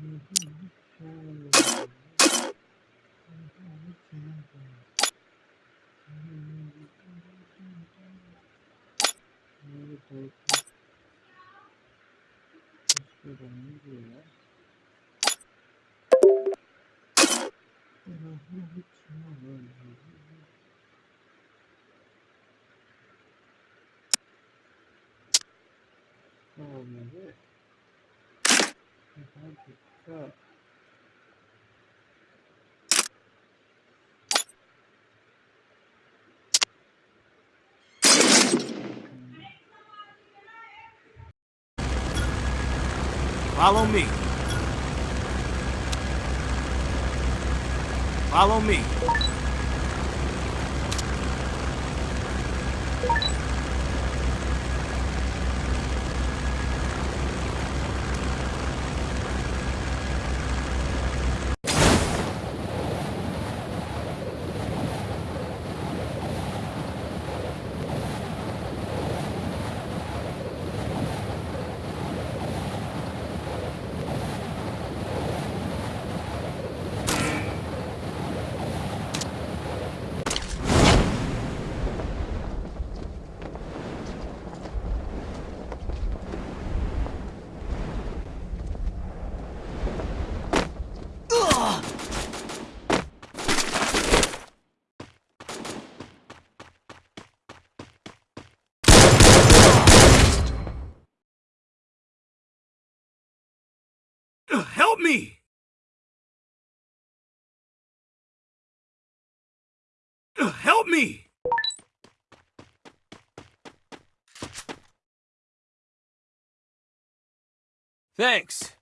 Oh, my God. Follow me. Follow me. Help me! Help me! Thanks.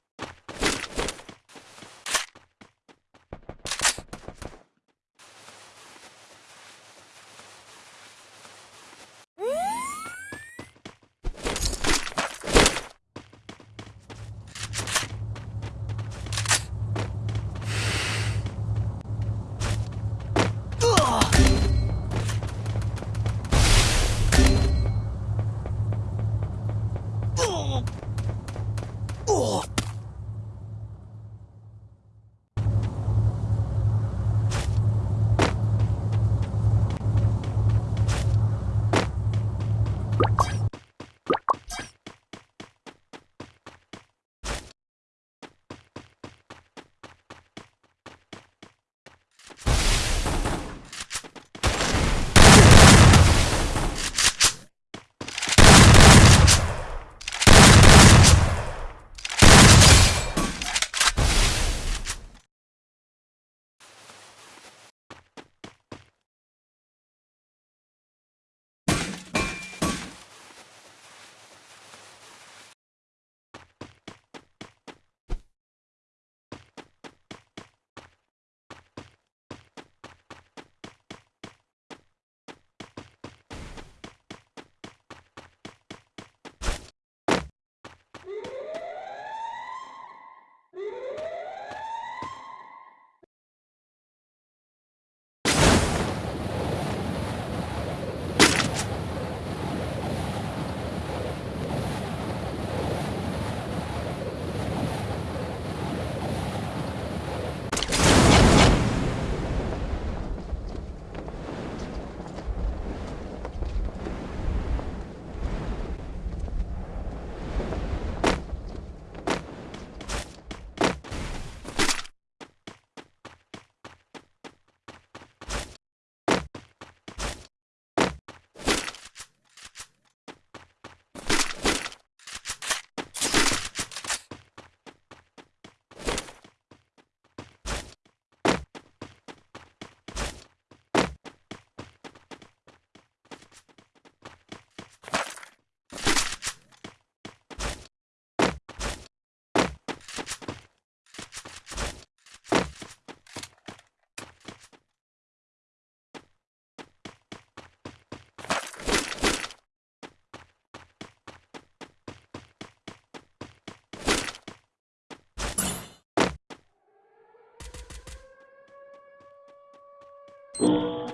Música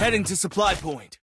Heading to supply point.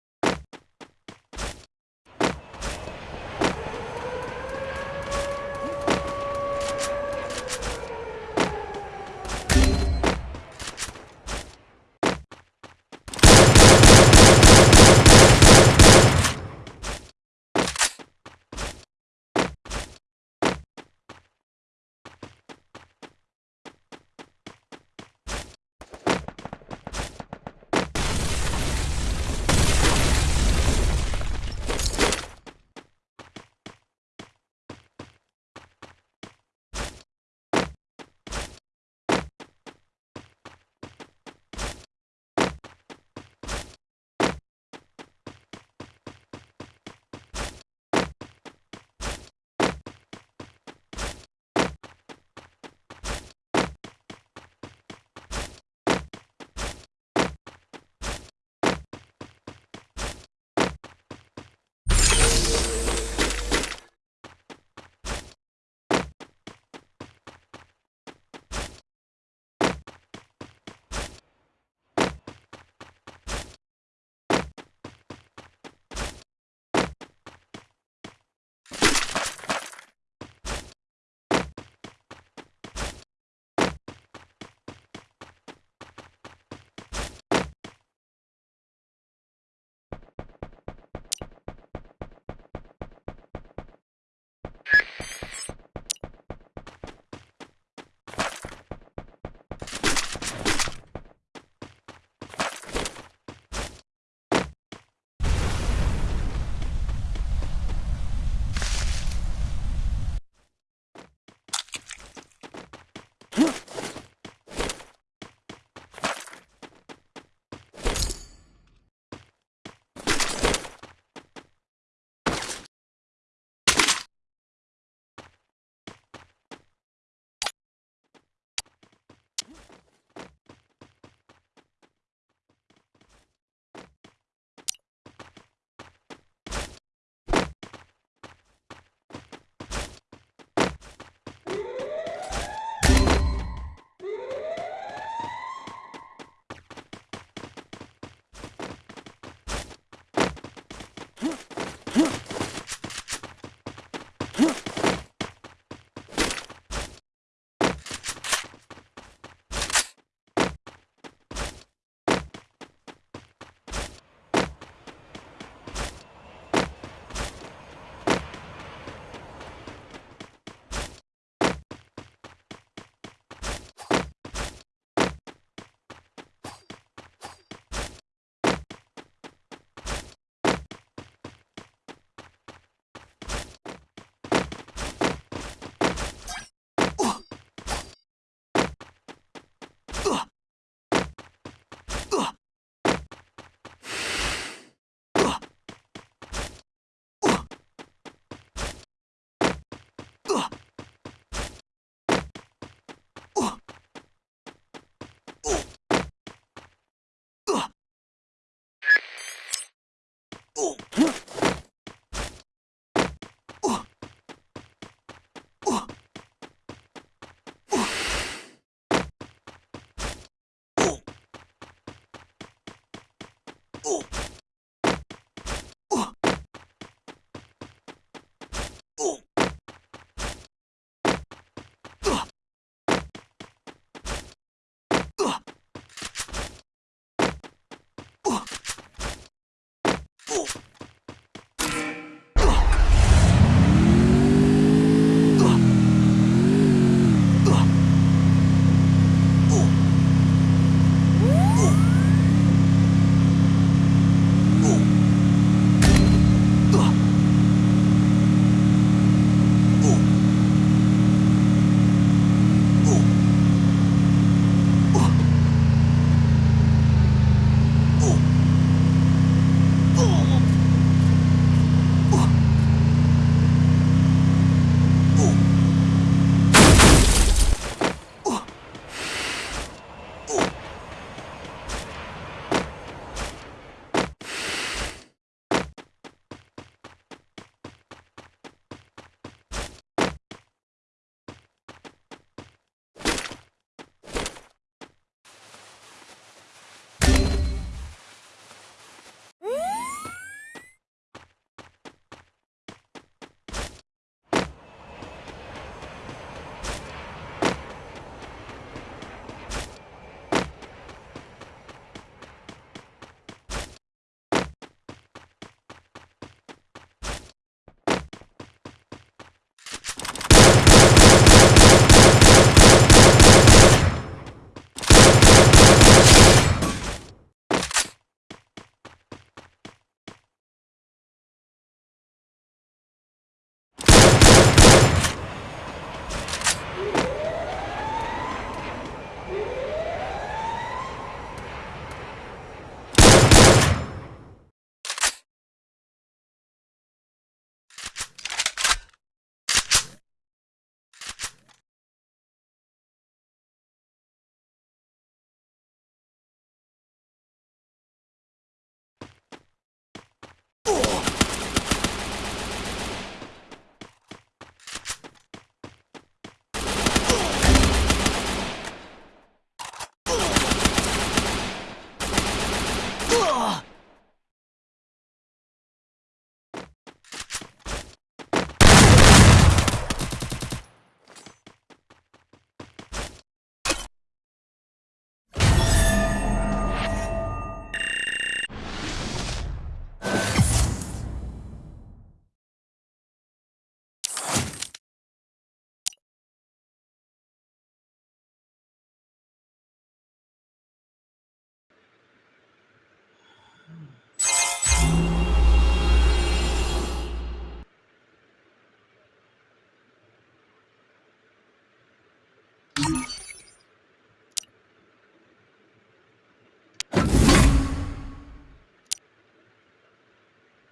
Oh!